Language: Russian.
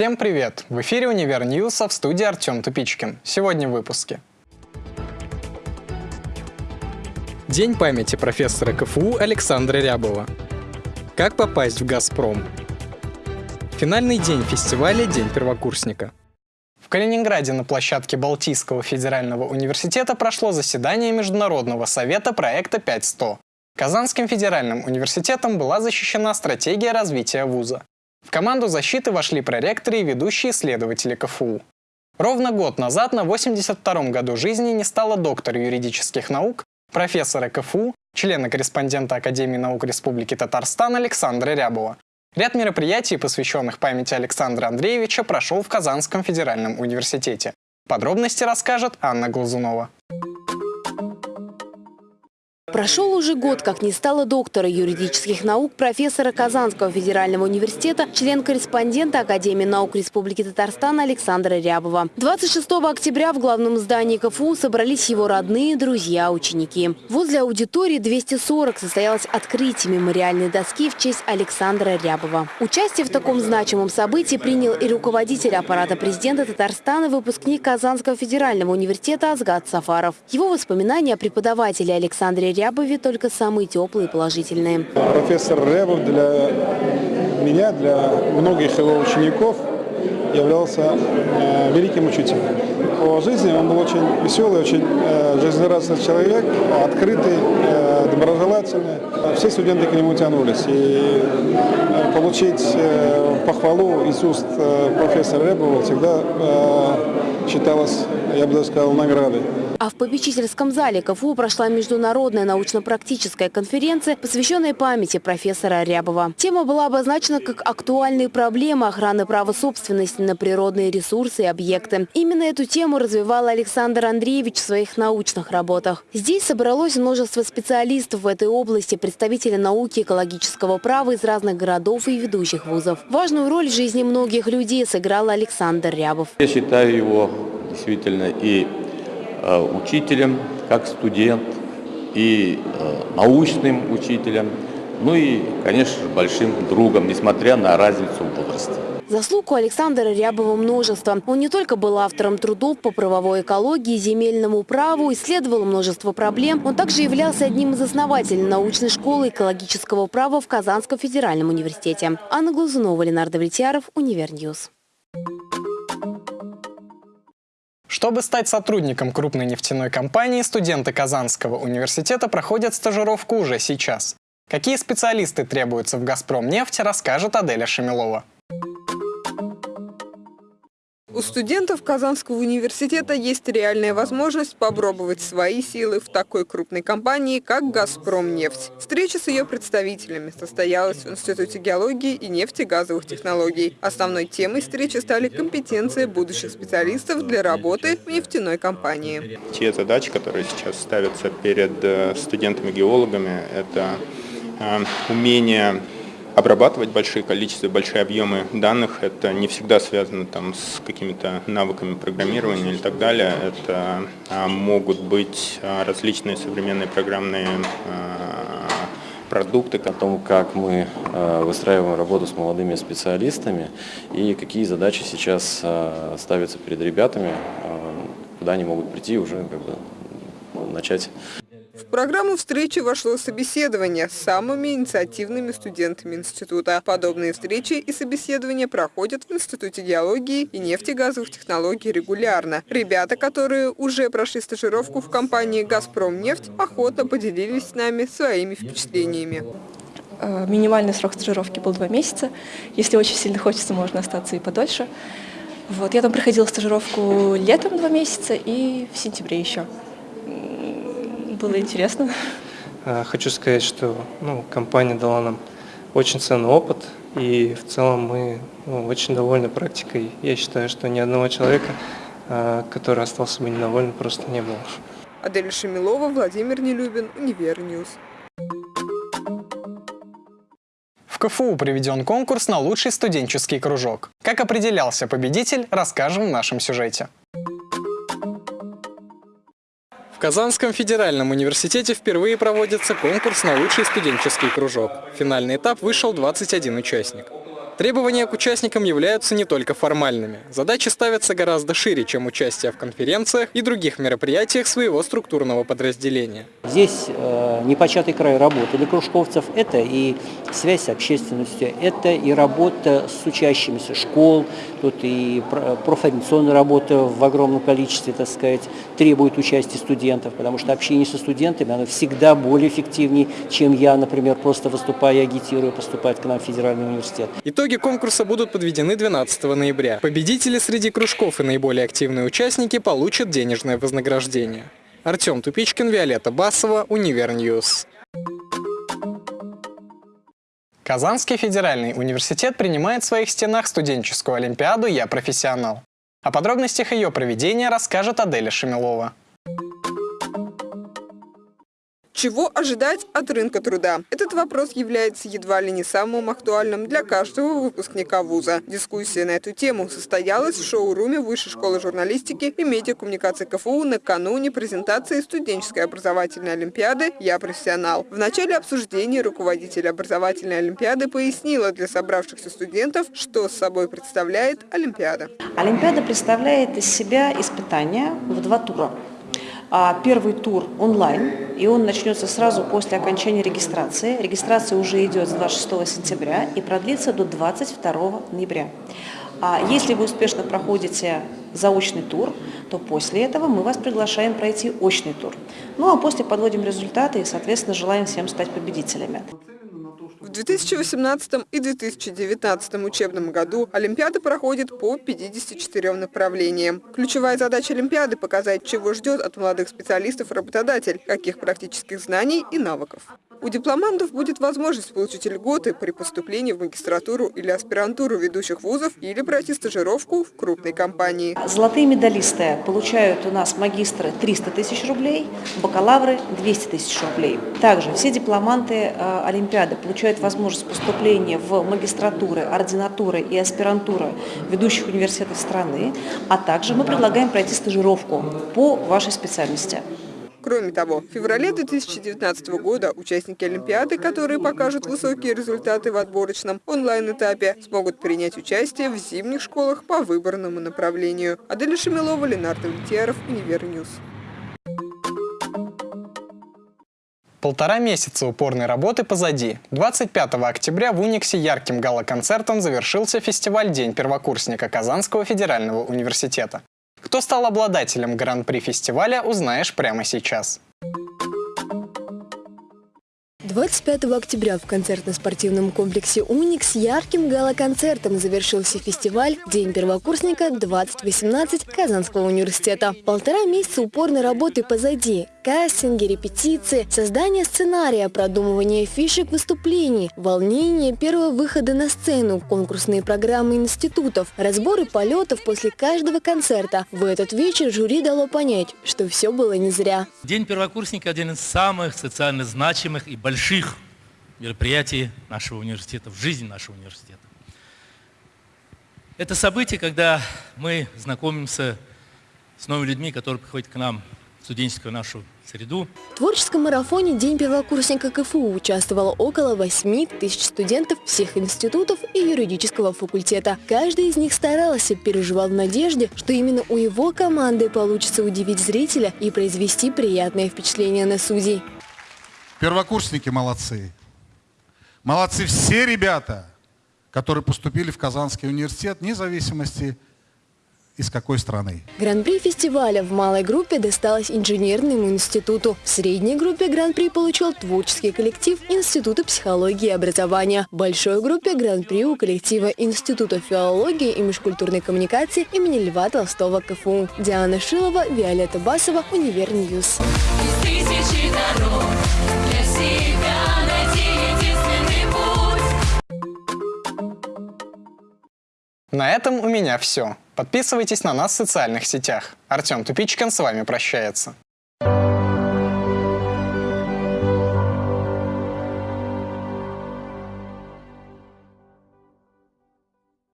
Всем привет! В эфире «Универ Ньюса» в студии Артем Тупичкин. Сегодня в выпуске. День памяти профессора КФУ Александра Рябова. Как попасть в «Газпром»? Финальный день фестиваля «День первокурсника». В Калининграде на площадке Балтийского федерального университета прошло заседание Международного совета проекта 5100. Казанским федеральным университетом была защищена стратегия развития вуза. В команду защиты вошли проректоры и ведущие исследователи КФУ. Ровно год назад, на 82-м году жизни, не стало доктора юридических наук, профессора КФУ, члена-корреспондента Академии наук Республики Татарстан Александра Рябова. Ряд мероприятий, посвященных памяти Александра Андреевича, прошел в Казанском федеральном университете. Подробности расскажет Анна Глазунова. Прошел уже год, как не стало доктора юридических наук, профессора Казанского федерального университета, член-корреспондента Академии наук Республики Татарстан Александра Рябова. 26 октября в главном здании КФУ собрались его родные, друзья, ученики. Возле аудитории 240 состоялось открытие мемориальной доски в честь Александра Рябова. Участие в таком значимом событии принял и руководитель аппарата президента Татарстана, выпускник Казанского федерального университета Азгат Сафаров. Его воспоминания о преподавателе Александре Рябове только самые теплые и положительные. Профессор Рябов для меня, для многих его учеников являлся э, великим учителем. По жизни он был очень веселый, очень э, жизнерадостный человек, открытый, э, доброжелательный. Все студенты к нему тянулись. И э, получить э, похвалу из уст э, профессора Рябова всегда э, считалось, я бы даже сказал, наградой. А в попечительском зале КФУ прошла международная научно-практическая конференция, посвященная памяти профессора Рябова. Тема была обозначена как актуальные проблемы охраны права собственности на природные ресурсы и объекты. Именно эту тему развивал Александр Андреевич в своих научных работах. Здесь собралось множество специалистов в этой области, представители науки экологического права из разных городов и ведущих вузов. Важную роль в жизни многих людей сыграл Александр Рябов. Я считаю его действительно и учителем, как студент, и э, научным учителем, ну и, конечно большим другом, несмотря на разницу в возрасте. Заслуг у Александра Рябова множество. Он не только был автором трудов по правовой экологии, земельному праву, исследовал множество проблем, он также являлся одним из основателей научной школы экологического права в Казанском федеральном университете. Анна Глазунова, Ленар Давлетьяров, Univer News. Чтобы стать сотрудником крупной нефтяной компании, студенты Казанского университета проходят стажировку уже сейчас. Какие специалисты требуются в «Газпром» нефть, расскажет Аделя Шамилова. У студентов Казанского университета есть реальная возможность попробовать свои силы в такой крупной компании, как «Газпромнефть». Встреча с ее представителями состоялась в Институте геологии и нефтегазовых технологий. Основной темой встречи стали компетенции будущих специалистов для работы в нефтяной компании. Те задачи, которые сейчас ставятся перед э, студентами-геологами, это э, умение обрабатывать большие количества, большие объемы данных. Это не всегда связано там, с какими-то навыками программирования или так далее. Это а, могут быть а, различные современные программные а, продукты. О том, как мы выстраиваем работу с молодыми специалистами и какие задачи сейчас ставятся перед ребятами, куда они могут прийти уже как бы начать в программу встречи вошло собеседование с самыми инициативными студентами института. Подобные встречи и собеседования проходят в Институте геологии и нефтегазовых технологий регулярно. Ребята, которые уже прошли стажировку в компании «Газпромнефть», охотно поделились с нами своими впечатлениями. Э, минимальный срок стажировки был два месяца. Если очень сильно хочется, можно остаться и подольше. Вот, я там проходила стажировку летом два месяца и в сентябре еще было интересно. А, хочу сказать, что ну, компания дала нам очень ценный опыт, и в целом мы ну, очень довольны практикой. Я считаю, что ни одного человека, а, который остался бы недоволен, просто не было. Адель Шамилова, Владимир Нелюбин, Univer News. В КФУ проведен конкурс на лучший студенческий кружок. Как определялся победитель, расскажем в нашем сюжете. В Казанском федеральном университете впервые проводится конкурс на лучший студенческий кружок. Финальный этап вышел 21 участник. Требования к участникам являются не только формальными. Задачи ставятся гораздо шире, чем участие в конференциях и других мероприятиях своего структурного подразделения. Здесь э, непочатый край работы для кружковцев – это и связь с общественностью, это и работа с учащимися школ, тут и профориентационная работа в огромном количестве, так сказать, требует участия студентов, потому что общение со студентами, оно всегда более эффективнее, чем я, например, просто выступая и агитирую поступать к нам в федеральный университет. Итоги конкурса будут подведены 12 ноября. Победители среди кружков и наиболее активные участники получат денежное вознаграждение. Артем Тупичкин, Виолетта Басова, Univer News. Казанский федеральный университет принимает в своих стенах студенческую олимпиаду «Я профессионал». О подробностях ее проведения расскажет Аделя Шамилова. Чего ожидать от рынка труда? Этот вопрос является едва ли не самым актуальным для каждого выпускника вуза. Дискуссия на эту тему состоялась в шоуруме Высшей школы журналистики и медиакоммуникации КФУ накануне презентации студенческой образовательной олимпиады «Я профессионал». В начале обсуждения руководитель образовательной олимпиады пояснила для собравшихся студентов, что с собой представляет олимпиада. Олимпиада представляет из себя испытания в два тура. А первый тур онлайн, и он начнется сразу после окончания регистрации. Регистрация уже идет с 26 сентября и продлится до 22 ноября. А если вы успешно проходите заочный тур, то после этого мы вас приглашаем пройти очный тур. Ну а после подводим результаты и, соответственно, желаем всем стать победителями. В 2018 и 2019 учебном году Олимпиада проходит по 54 направлениям. Ключевая задача Олимпиады – показать, чего ждет от молодых специалистов работодатель, каких практических знаний и навыков. У дипломантов будет возможность получить льготы при поступлении в магистратуру или аспирантуру ведущих вузов или пройти стажировку в крупной компании. Золотые медалисты получают у нас магистры 300 тысяч рублей, бакалавры 200 тысяч рублей. Также все дипломанты э, Олимпиады получают возможность поступления в магистратуры, ординатуры и аспирантуры ведущих университетов страны, а также мы предлагаем пройти стажировку по вашей специальности. Кроме того, в феврале 2019 года участники Олимпиады, которые покажут высокие результаты в отборочном онлайн-этапе, смогут принять участие в зимних школах по выбранному направлению. Аделя Шамилова, Ленар Давлетьяров, Univer News. Полтора месяца упорной работы позади. 25 октября в Униксе ярким гала-концертом завершился фестиваль «День первокурсника» Казанского федерального университета. Кто стал обладателем гран-при фестиваля, узнаешь прямо сейчас. 25 октября в концертно-спортивном комплексе «Уникс» ярким гала-концертом завершился фестиваль «День первокурсника-2018» Казанского университета. Полтора месяца упорной работы позади. Кастинги, репетиции, создание сценария, продумывание фишек выступлений, волнение первого выхода на сцену, конкурсные программы институтов, разборы полетов после каждого концерта. В этот вечер жюри дало понять, что все было не зря. День первокурсника – один из самых социально значимых и больших мероприятий нашего университета, в жизни нашего университета. Это событие, когда мы знакомимся с новыми людьми, которые приходят к нам студенческую нашу среду. В творческом марафоне «День первокурсника КФУ» участвовало около 8 тысяч студентов всех институтов и юридического факультета. Каждый из них старался, переживал в надежде, что именно у его команды получится удивить зрителя и произвести приятное впечатление на судей. Первокурсники молодцы. Молодцы все ребята, которые поступили в Казанский университет, вне зависимости от из какой страны. Гран-при фестиваля в малой группе досталось инженерному институту. В средней группе гран-при получил творческий коллектив Института психологии и образования. В большой группе гран-при у коллектива Института филологии и межкультурной коммуникации имени Льва Толстого КФУ. Диана Шилова, Виолетта Басова, Univer News. Тысячи дорог для себя. На этом у меня все. Подписывайтесь на нас в социальных сетях. Артем Тупичкин с вами прощается.